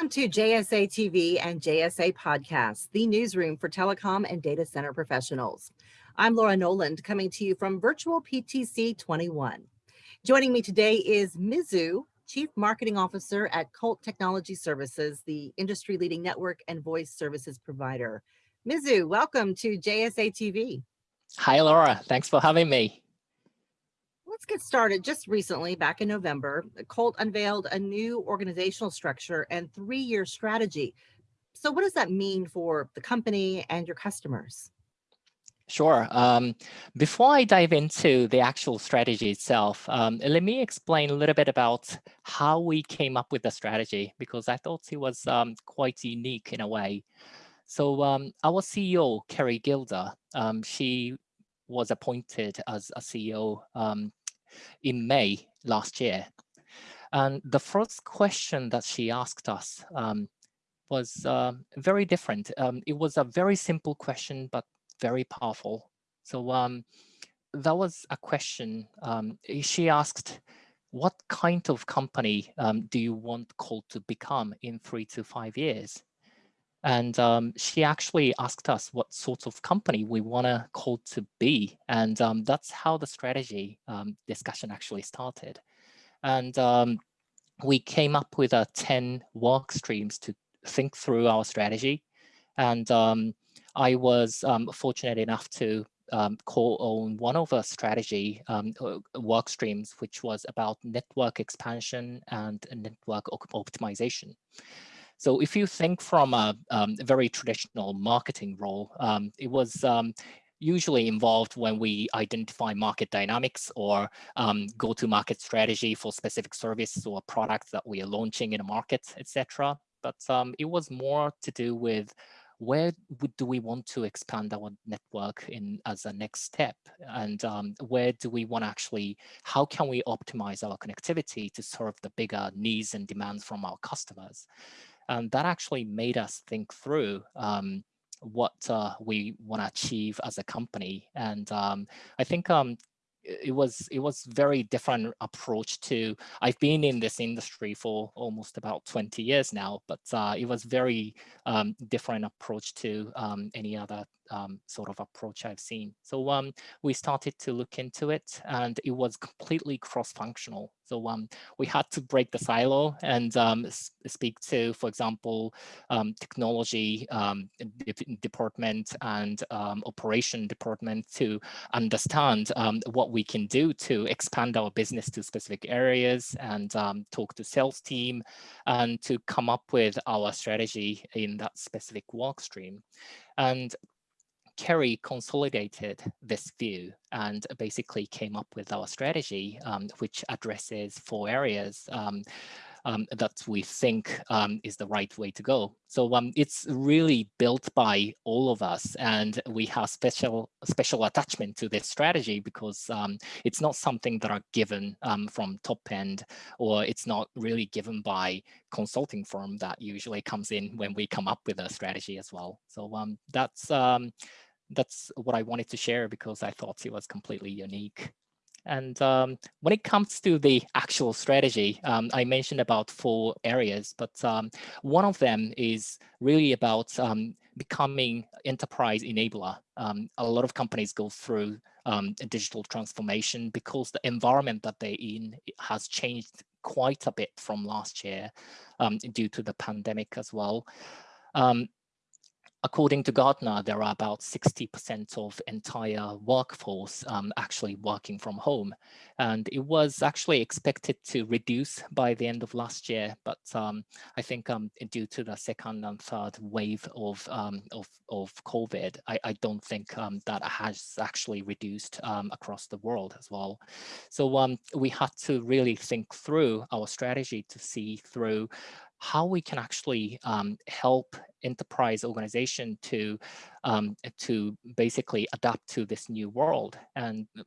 Welcome to JSA TV and JSA Podcast, the newsroom for telecom and data center professionals. I'm Laura Noland coming to you from Virtual PTC 21. Joining me today is Mizu, Chief Marketing Officer at Colt Technology Services, the industry leading network and voice services provider. Mizu, welcome to JSA TV. Hi, Laura. Thanks for having me. Let's get started. Just recently, back in November, Colt unveiled a new organizational structure and three-year strategy. So what does that mean for the company and your customers? Sure. Um, before I dive into the actual strategy itself, um, let me explain a little bit about how we came up with the strategy, because I thought it was um, quite unique in a way. So um, our CEO, Keri Gilder, um, she was appointed as a CEO um, in May last year. And the first question that she asked us um, was uh, very different. Um, it was a very simple question, but very powerful. So um, that was a question. Um, she asked, what kind of company um, do you want Colt to become in three to five years? And um, she actually asked us what sort of company we want to Colt to be. And um, that's how the strategy um, discussion actually started. And um, we came up with uh, 10 work streams to think through our strategy. And um, I was um, fortunate enough to co-own one of the strategy um, uh, work streams, which was about network expansion and network optimization. So if you think from a um, very traditional marketing role, um, it was um, usually involved when we identify market dynamics or um, go-to-market strategy for specific service or products that we are launching in a market, etc. But um, it was more to do with where do we want to expand our network in as a next step? And um, where do we want to actually, how can we optimize our connectivity to serve the bigger needs and demands from our customers? And that actually made us think through um, what uh, we want to achieve as a company. And um, I think um, it was it was very different approach to I've been in this industry for almost about 20 years now, but uh, it was very um, different approach to um, any other um, sort of approach I've seen. So um, we started to look into it and it was completely cross-functional. So um, we had to break the silo and um, speak to, for example, um, technology um, department and operation department to understand what we can do to expand our business to specific areas and talk to sales team and to come up with our strategy in that specific work stream. And Keri consolidated this view and basically came up with our strategy, um, which addresses four areas um, um, that we think um, is the right way to go. So um, it's really built by all of us, and we have special special attachment to this strategy because um, it's not something that are given from top end, or it's not really given by consulting firm that usually comes in when we come up with a strategy as well. So that's that's what I wanted to share because I thought it was completely unique. And um, when it comes to the actual strategy, um, I mentioned about four areas, but um, one of them is really about um, becoming enterprise enabler. Um, a lot of companies go through um, digital transformation because the environment that they're in has changed quite a bit from last year due to the pandemic as well. Um, according to Gartner, there are about 60% of entire workforce um, actually working from home. And it was actually expected to reduce by the end of last year. But um, I think um, due to the second and third wave of, um, of, of, COVID, I, I don't think um, that has actually reduced um, across the world as well. So we had to really think through our strategy to see through how we can actually um, help enterprise organization to um, to basically adapt to this new world. And uh,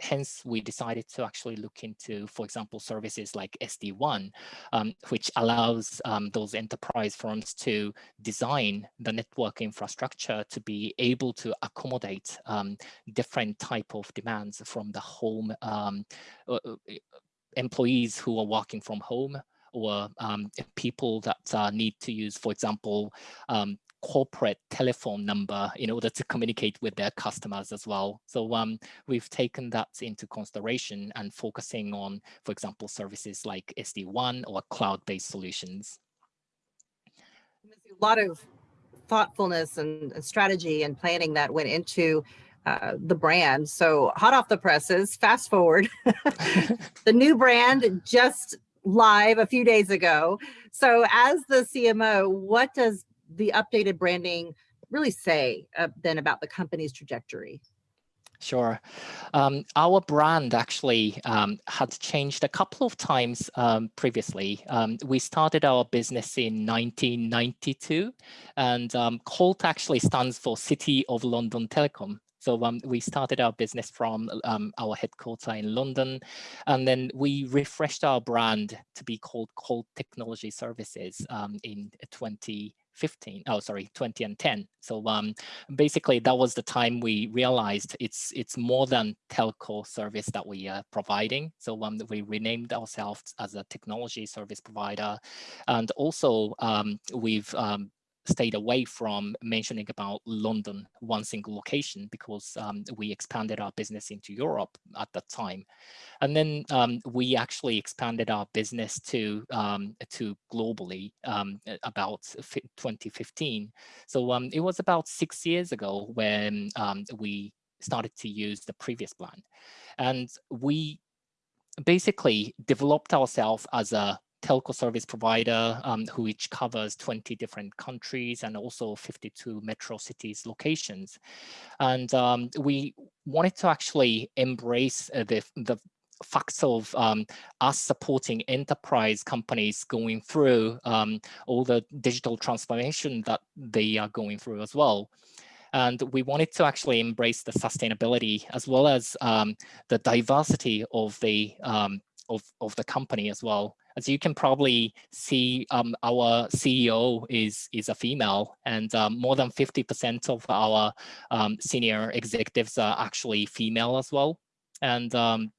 hence we decided to actually look into for example services like SD-WAN um, which allows um, those enterprise firms to design the network infrastructure to be able to accommodate um, different type of demands from the home um, uh, uh employees who are working from home or um, people that uh, need to use, for example, um, corporate telephone number in order to communicate with their customers as well. So um, we've taken that into consideration and focusing on, for example, services like SD-WAN or cloud-based solutions. A lot of thoughtfulness and strategy and planning that went into uh, the brand. So hot off the presses, fast forward, the new brand just live a few days ago. So as the CMO, what does the updated branding really say uh, then about the company's trajectory? Sure. Um, our brand actually um, had changed a couple of times um, previously. Um, we started our business in 1992 and um, COLT actually stands for City of London Telecom. So um, we started our business from um, our headquarters in London, and then we refreshed our brand to be called Colt Technology Services um, in 20 15 oh sorry 20 and 10 so um basically that was the time we realized it's it's more than telco service that we are providing. So um we renamed ourselves as a technology service provider and also um we've um stayed away from mentioning about London, one single location, because um, we expanded our business into Europe at that time. And then um, we actually expanded our business to um, to globally um, about 2015. So um, it was about six years ago when um, we started to use the previous plan. And we basically developed ourselves as a telco service provider um, who each covers 20 different countries and also 52 metro cities locations. And um, we wanted to actually embrace uh, the, the facts of um, us supporting enterprise companies going through um, all the digital transformation that they are going through as well. And we wanted to actually embrace the sustainability as well as um, the diversity of the um, of, of the company as well. As you can probably see, um, our CEO is, is a female and um, more than 50% of our um, senior executives are actually female as well. And um,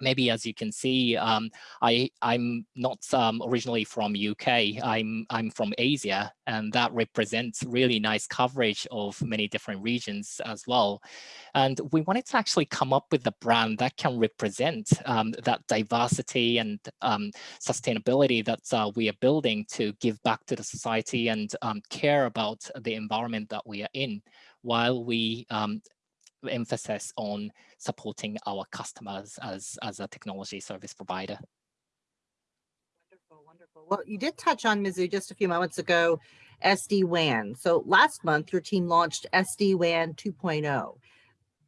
maybe as you can see, um, I, I'm not um, originally from UK, I'm, I'm from Asia, and that represents really nice coverage of many different regions as well. And we wanted to actually come up with a brand that can represent um, that diversity and um, sustainability that uh, we are building to give back to the society and um, care about the environment that we are in while we um, emphasis on supporting our customers as, as a technology service provider. Wonderful, wonderful. Well, you did touch on Mizu just a few moments ago, SD-WAN. So last month, your team launched SD-WAN 2.0.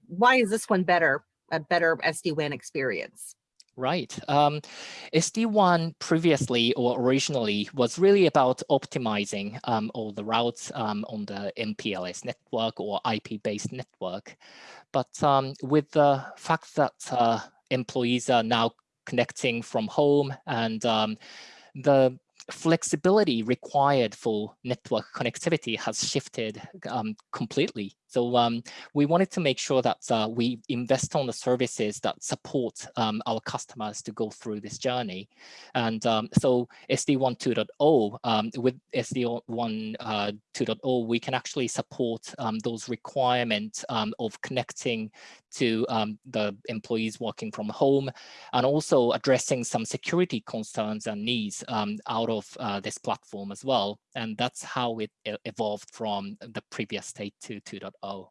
Why is this one better, a better SD-WAN experience? Right. Um, SD-WAN previously or originally was really about optimizing um, all the routes um, on the MPLS network or IP-based network. But um, with the fact that uh, employees are now connecting from home and um, the flexibility required for network connectivity has shifted um, completely. So um, we wanted to make sure that uh, we invest on the services that support um, our customers to go through this journey. And um, so SD-WAN 2.0, um, with SD-WAN uh, 2.0, we can actually support um, those requirements of connecting to the employees working from home and also addressing some security concerns and needs out of uh, this platform as well. And that's how it evolved from the previous state to 2.0. Oh.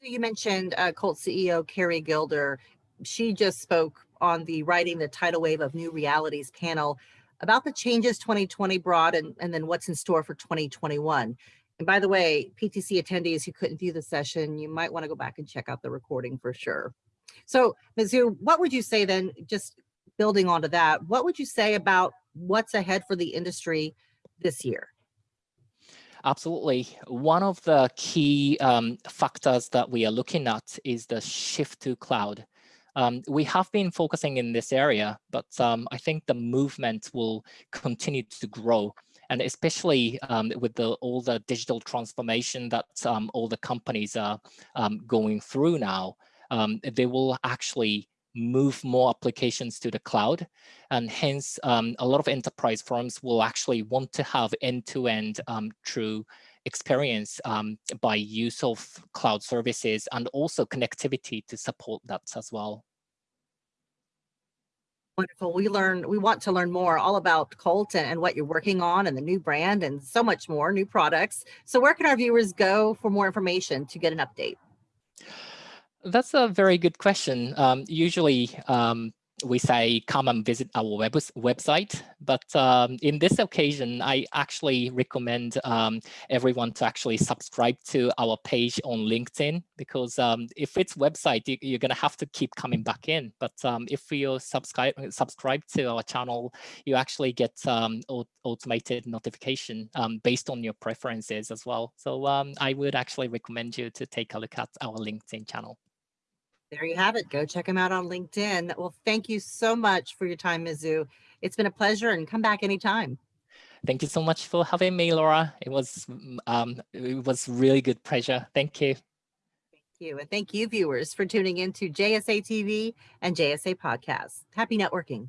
You mentioned uh, COLT CEO Keri Gilder. She just spoke on the Writing the Tidal Wave of New Realities panel about the changes 2020 brought and, and then what's in store for 2021. And by the way, PTC attendees who couldn't view the session, you might want to go back and check out the recording for sure. So Mizu, what would you say then, just building onto that, what would you say about what's ahead for the industry this year? Absolutely. One of the key um, factors that we are looking at is the shift to cloud. Um, we have been focusing in this area, but um, I think the movement will continue to grow. And especially um, with the, all the digital transformation that um, all the companies are um, going through now, they will actually move more applications to the cloud. And hence, um, a lot of enterprise firms will actually want to have end-to-end -end, um, true experience um, by use of cloud services and also connectivity to support that as well. Wonderful. We learn, we want to learn more all about Colt and, and, what you're working on and the new brand and so much more, new products. So where can our viewers go for more information to get an update? That's a very good question. Um, usually um, we say come and visit our web website. But um, in this occasion, I actually recommend um, everyone to actually subscribe to our page on LinkedIn because um, if it's website, you, are going to have to keep coming back in. But um, if you subscribe subscribe to our channel, you actually get automated notification based on your preferences as well. So I would actually recommend you to take a look at our LinkedIn channel. There you have it. Go check them out on LinkedIn. Well, thank you so much for your time, Mizu. It's been a pleasure and come back anytime. Thank you so much for having me, Laura. It was mm, um, it was really good pleasure. Thank you. Thank you. And thank you, viewers, for tuning in to JSA TV and JSA Podcasts. Happy networking.